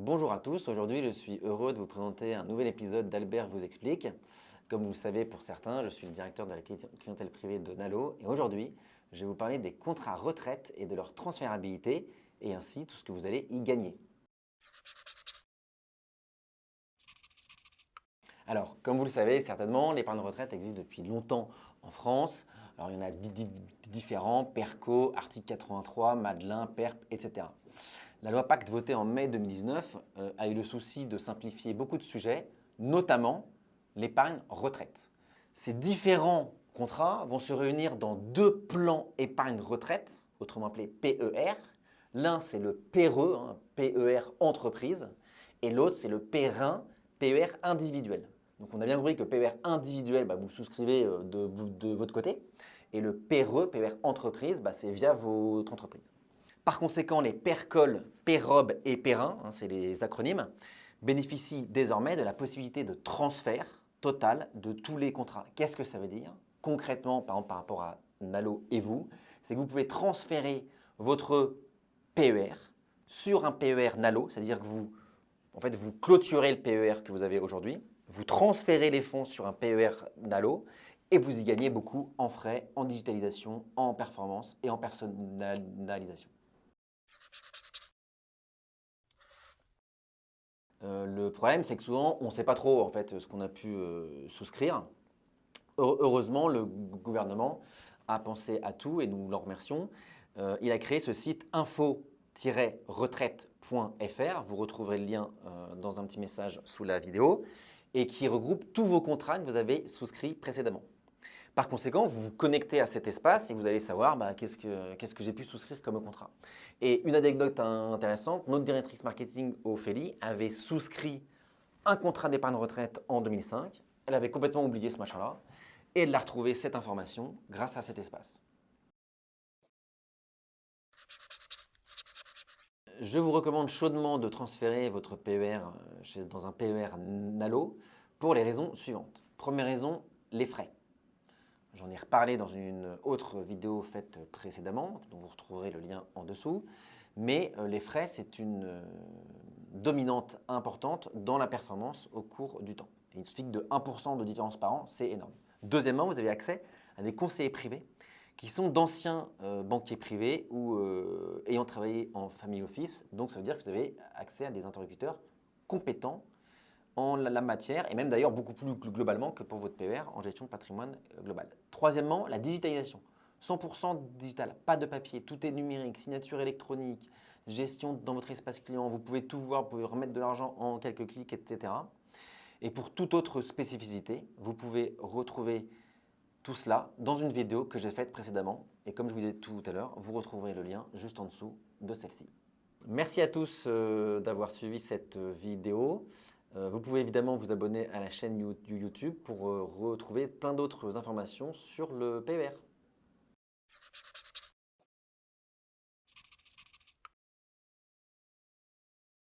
Bonjour à tous, aujourd'hui je suis heureux de vous présenter un nouvel épisode d'Albert vous explique. Comme vous le savez pour certains, je suis le directeur de la clientèle privée de Nalo et aujourd'hui je vais vous parler des contrats retraite et de leur transférabilité et ainsi tout ce que vous allez y gagner. Alors, comme vous le savez certainement, l'épargne retraite existe depuis longtemps en France. Alors, il y en a différents, PERCO, article 83, Madelin, PERP, etc. La loi Pacte votée en mai 2019 euh, a eu le souci de simplifier beaucoup de sujets, notamment l'épargne retraite. Ces différents contrats vont se réunir dans deux plans épargne retraite, autrement appelé PER. L'un, c'est le PERE, hein, PER entreprise, et l'autre, c'est le PERIN, PER individuel. Donc, on a bien compris que PER individuel, bah, vous souscrivez euh, de, votre côté, et le PERE, PER entreprise, bah, c'est via votre entreprise. Par conséquent, les PERCOL, PEROB et PERIN, hein, c'est les acronymes, bénéficient désormais de la possibilité de transfert total de tous les contrats. Qu'est-ce que ça veut dire? Concrètement, par rapport à Nalo et vous, c'est que vous pouvez transférer votre PER sur un PER Nalo, c'est-à-dire que vous, en fait, vous clôturez le PER que vous avez aujourd'hui, vous transférez les fonds sur un PER Nalo et vous y gagnez beaucoup en frais, en digitalisation, en performance et en personnalisation. Euh, le problème, c'est que souvent, on ne sait pas trop en fait, ce qu'on a pu euh, souscrire. Heureusement, le gouvernement a pensé à tout et nous l'en remercions. Euh, il a créé ce site info-retraite.fr. Vous retrouverez le lien dans un petit message sous la vidéo et qui regroupe tous vos contrats que vous avez souscrits précédemment. Par conséquent, vous vous connectez à cet espace et vous allez savoir bah, qu'est-ce que, j'ai pu souscrire comme contrat. Et une anecdote intéressante, notre directrice marketing, Ophélie, avait souscrit un contrat d'épargne retraite en 2005. Elle avait complètement oublié ce machin-là et elle a retrouvé cette information grâce à cet espace. Je vous recommande chaudement de transférer votre PER euh, dans un PER Nalo pour les raisons suivantes. Première raison, les frais. J'en ai reparlé dans une autre vidéo faite précédemment, dont vous retrouverez le lien en dessous. Mais euh, les frais, c'est une euh, dominante importante dans la performance au cours du temps. il suffit de 1% de différence par an, c'est énorme. Deuxièmement, vous avez accès à des conseillers privés qui sont d'anciens euh, banquiers privés ou ayant travaillé en family office. Donc, ça veut dire que vous avez accès à des interlocuteurs compétents en la matière et même d'ailleurs beaucoup plus globalement que pour votre PER en gestion de patrimoine euh, global. Troisièmement, la digitalisation. 100% digital, pas de papier, tout est numérique, signature électronique, gestion dans votre espace client, vous pouvez tout voir, vous pouvez remettre de l'argent en quelques clics, etc. Et pour toute autre spécificité, vous pouvez retrouver tout cela dans une vidéo que j'ai faite précédemment. Et comme je vous disais tout à l'heure, vous retrouverez le lien juste en dessous de celle-ci. Merci à tous euh, d'avoir suivi cette euh, vidéo. Euh, vous pouvez évidemment vous abonner à la chaîne YouTube pour euh, retrouver plein d'autres informations sur le PER.